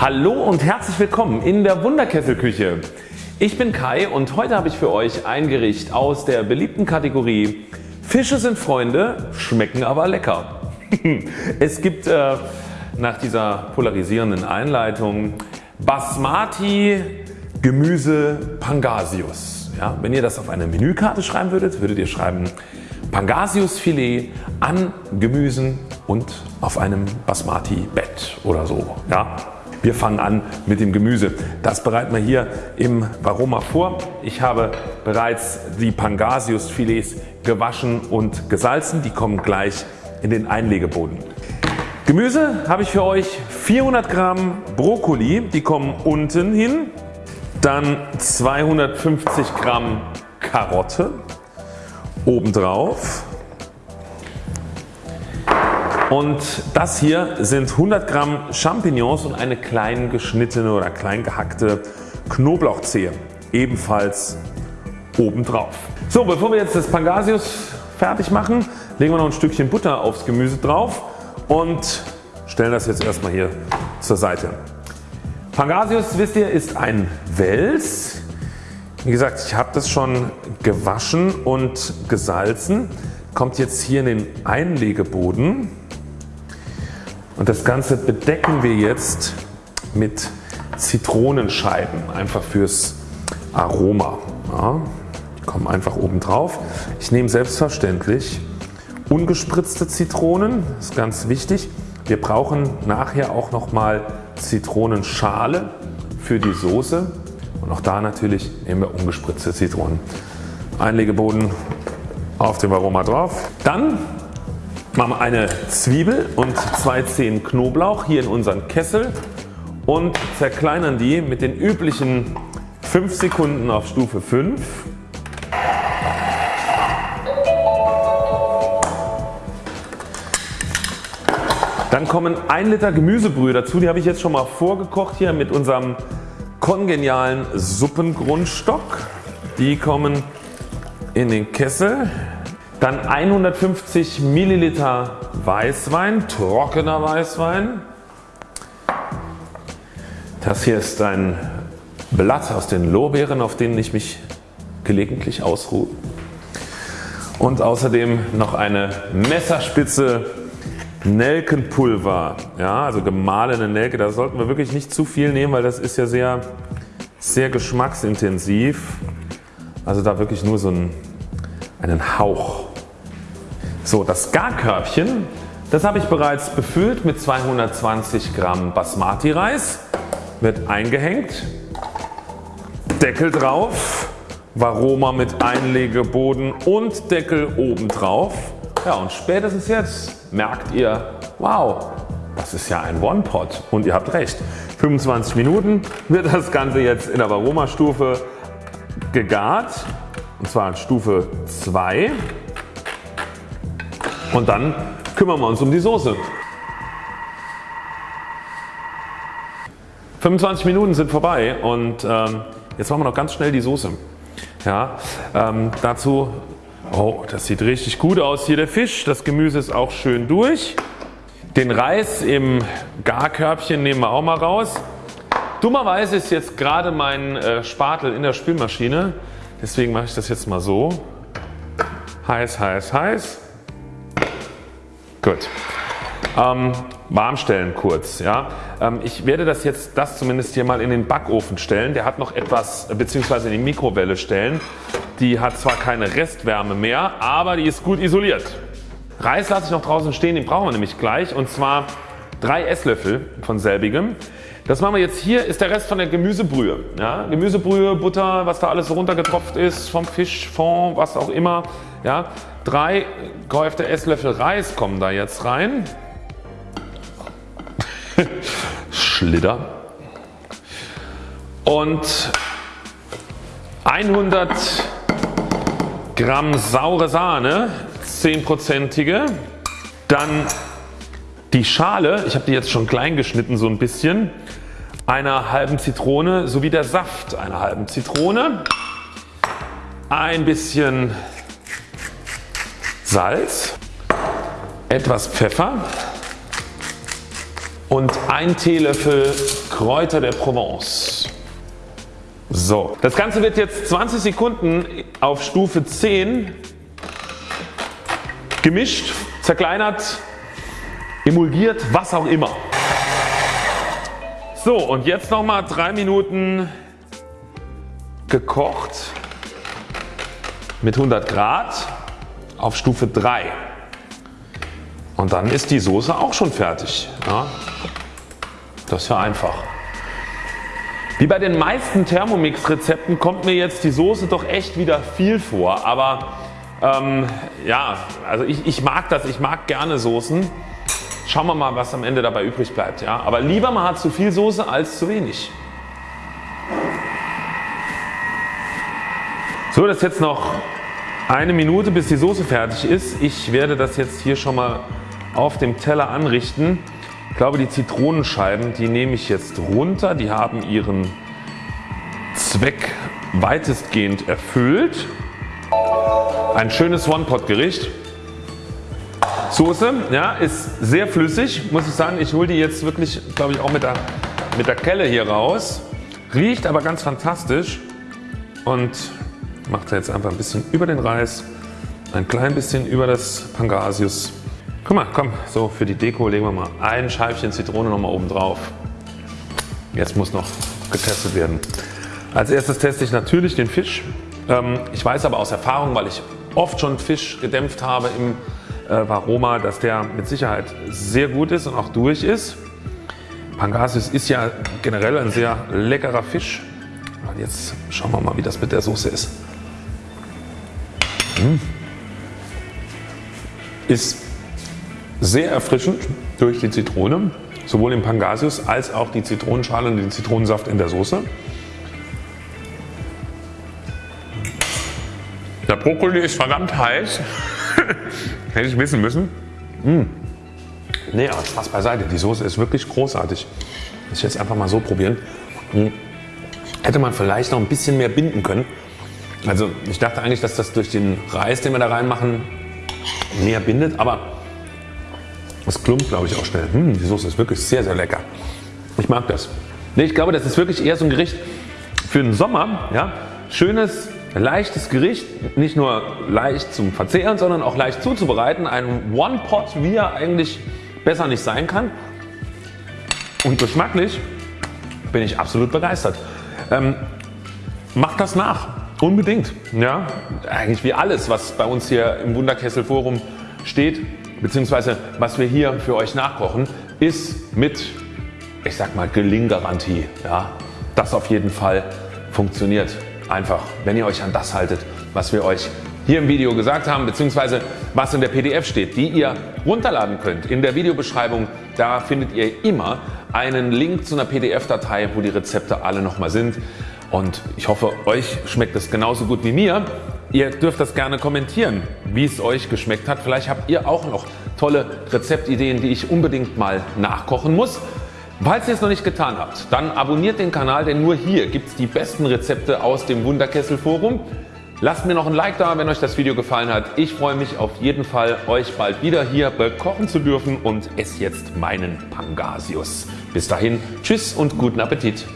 Hallo und herzlich willkommen in der Wunderkesselküche. Ich bin Kai und heute habe ich für euch ein Gericht aus der beliebten Kategorie Fische sind Freunde, schmecken aber lecker. es gibt äh, nach dieser polarisierenden Einleitung Basmati Gemüse Pangasius. Ja, wenn ihr das auf eine Menükarte schreiben würdet, würdet ihr schreiben Pangasiusfilet an Gemüsen und auf einem Basmati Bett oder so. Ja. Wir fangen an mit dem Gemüse. Das bereiten wir hier im Varoma vor. Ich habe bereits die Pangasiusfilets gewaschen und gesalzen. Die kommen gleich in den Einlegeboden. Gemüse habe ich für euch 400 Gramm Brokkoli, die kommen unten hin. Dann 250 Gramm Karotte obendrauf. Und das hier sind 100 Gramm Champignons und eine klein geschnittene oder klein gehackte Knoblauchzehe ebenfalls obendrauf. So bevor wir jetzt das Pangasius fertig machen legen wir noch ein Stückchen Butter aufs Gemüse drauf und stellen das jetzt erstmal hier zur Seite. Pangasius wisst ihr ist ein Wels. Wie gesagt ich habe das schon gewaschen und gesalzen. Kommt jetzt hier in den Einlegeboden und das Ganze bedecken wir jetzt mit Zitronenscheiben einfach fürs Aroma. Ja, die kommen einfach oben drauf. Ich nehme selbstverständlich ungespritzte Zitronen, das ist ganz wichtig. Wir brauchen nachher auch nochmal Zitronenschale für die Soße und auch da natürlich nehmen wir ungespritzte Zitronen. Einlegeboden auf dem Aroma drauf. Dann machen wir eine Zwiebel und zwei Zehen Knoblauch hier in unseren Kessel und zerkleinern die mit den üblichen 5 Sekunden auf Stufe 5 Dann kommen 1 Liter Gemüsebrühe dazu, die habe ich jetzt schon mal vorgekocht hier mit unserem kongenialen Suppengrundstock. Die kommen in den Kessel. Dann 150 Milliliter Weißwein, trockener Weißwein. Das hier ist ein Blatt aus den Lorbeeren auf denen ich mich gelegentlich ausruhe. Und außerdem noch eine Messerspitze Nelkenpulver, ja, also gemahlene Nelke, da sollten wir wirklich nicht zu viel nehmen, weil das ist ja sehr, sehr geschmacksintensiv. Also da wirklich nur so einen, einen Hauch. So das Garkörbchen, das habe ich bereits befüllt mit 220 Gramm Basmati Reis, wird eingehängt, Deckel drauf, Varoma mit Einlegeboden und Deckel oben drauf. Ja und spätestens jetzt merkt ihr wow das ist ja ein One-Pot. Und ihr habt recht. 25 Minuten wird das Ganze jetzt in der Varoma Stufe gegart. Und zwar in Stufe 2 und dann kümmern wir uns um die Soße. 25 Minuten sind vorbei und ähm, jetzt machen wir noch ganz schnell die Soße. Ja, ähm, dazu Oh, das sieht richtig gut aus hier der Fisch. Das Gemüse ist auch schön durch. Den Reis im Garkörbchen nehmen wir auch mal raus. Dummerweise ist jetzt gerade mein äh, Spatel in der Spülmaschine. Deswegen mache ich das jetzt mal so. Heiß, heiß, heiß. Gut. Ähm, warm stellen kurz. Ja. Ähm, ich werde das jetzt das zumindest hier mal in den Backofen stellen. Der hat noch etwas bzw. in die Mikrowelle stellen. Die hat zwar keine Restwärme mehr, aber die ist gut isoliert. Reis lasse ich noch draußen stehen, den brauchen wir nämlich gleich und zwar 3 Esslöffel von selbigem. Das machen wir jetzt hier ist der Rest von der Gemüsebrühe. Ja, Gemüsebrühe, Butter, was da alles so runtergetropft ist vom Fisch, Fond, was auch immer. Ja, drei gehäufte Esslöffel Reis kommen da jetzt rein. Schlitter. Und 100 Gramm saure Sahne, 10%ige. Dann die Schale, ich habe die jetzt schon klein geschnitten so ein bisschen, einer halben Zitrone sowie der Saft einer halben Zitrone. Ein bisschen Salz, etwas Pfeffer und ein Teelöffel Kräuter der Provence. So, das Ganze wird jetzt 20 Sekunden auf Stufe 10 gemischt, zerkleinert, emulgiert, was auch immer. So und jetzt nochmal 3 Minuten gekocht mit 100 Grad auf Stufe 3 und dann ist die Soße auch schon fertig. Ja. Das ist ja einfach. Wie bei den meisten Thermomix Rezepten kommt mir jetzt die Soße doch echt wieder viel vor, aber ähm, ja, also ich, ich mag das, ich mag gerne Soßen. Schauen wir mal was am Ende dabei übrig bleibt. Ja? Aber lieber man hat zu viel Soße als zu wenig. So das ist jetzt noch eine Minute bis die Soße fertig ist. Ich werde das jetzt hier schon mal auf dem Teller anrichten. Ich glaube die Zitronenscheiben die nehme ich jetzt runter. Die haben ihren Zweck weitestgehend erfüllt. Ein schönes One-Pot Gericht. Soße ja, ist sehr flüssig muss ich sagen. Ich hole die jetzt wirklich glaube ich auch mit der, mit der Kelle hier raus. Riecht aber ganz fantastisch und macht jetzt einfach ein bisschen über den Reis, ein klein bisschen über das Pangasius. Guck mal, komm, so für die Deko legen wir mal ein Scheibchen Zitrone noch mal oben drauf. Jetzt muss noch getestet werden. Als erstes teste ich natürlich den Fisch. Ähm, ich weiß aber aus Erfahrung, weil ich oft schon Fisch gedämpft habe im äh, Varoma, dass der mit Sicherheit sehr gut ist und auch durch ist. Pangasius ist ja generell ein sehr leckerer Fisch. Und jetzt schauen wir mal wie das mit der Soße ist. Mmh. Ist sehr erfrischend durch die Zitrone, sowohl im Pangasius als auch die Zitronenschale und den Zitronensaft in der Soße. Der Brokkoli ist verdammt heiß. Hätte ich wissen müssen. Mmh. Nee, aber Spaß beiseite. Die Soße ist wirklich großartig. Ich jetzt einfach mal so probieren. Mmh. Hätte man vielleicht noch ein bisschen mehr binden können. Also ich dachte eigentlich, dass das durch den Reis, den wir da reinmachen, näher bindet. Aber es klumpt glaube ich auch schnell. Mmh, die Soße ist wirklich sehr sehr lecker. Ich mag das. Nee, ich glaube das ist wirklich eher so ein Gericht für den Sommer. Ja? Schönes leichtes Gericht, nicht nur leicht zum Verzehren, sondern auch leicht zuzubereiten. Ein One-Pot, wie er eigentlich besser nicht sein kann. Und geschmacklich bin ich absolut begeistert. Ähm, macht das nach, unbedingt. Ja, eigentlich wie alles was bei uns hier im Wunderkessel Forum steht beziehungsweise was wir hier für euch nachkochen ist mit ich sag mal Gelinggarantie. Ja, das auf jeden Fall funktioniert einfach wenn ihr euch an das haltet was wir euch hier im Video gesagt haben bzw. was in der PDF steht die ihr runterladen könnt. In der Videobeschreibung da findet ihr immer einen Link zu einer PDF-Datei wo die Rezepte alle nochmal sind und ich hoffe euch schmeckt es genauso gut wie mir. Ihr dürft das gerne kommentieren wie es euch geschmeckt hat. Vielleicht habt ihr auch noch tolle Rezeptideen die ich unbedingt mal nachkochen muss. Falls ihr es noch nicht getan habt, dann abonniert den Kanal, denn nur hier gibt es die besten Rezepte aus dem Wunderkessel Forum. Lasst mir noch ein Like da, wenn euch das Video gefallen hat. Ich freue mich auf jeden Fall euch bald wieder hier bekochen zu dürfen und esse jetzt meinen Pangasius. Bis dahin Tschüss und guten Appetit.